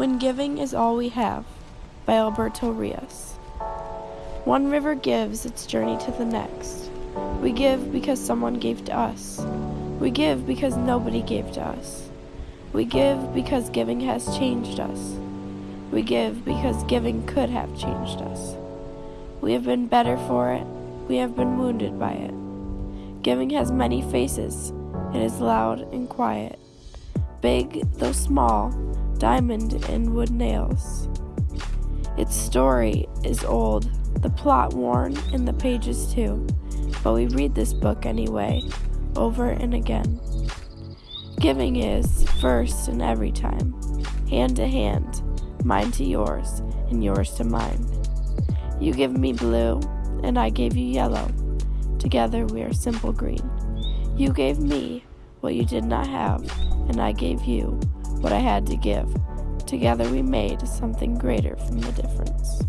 When Giving is All We Have by Alberto Rios. One river gives its journey to the next. We give because someone gave to us. We give because nobody gave to us. We give because giving has changed us. We give because giving could have changed us. We have been better for it. We have been wounded by it. Giving has many faces. It is loud and quiet. Big, though small, diamond and wood nails. Its story is old, the plot worn, and the pages too, but we read this book anyway, over and again. Giving is first and every time, hand to hand, mine to yours, and yours to mine. You give me blue, and I gave you yellow. Together we are simple green. You gave me what you did not have, and I gave you what I had to give. Together we made something greater from the difference.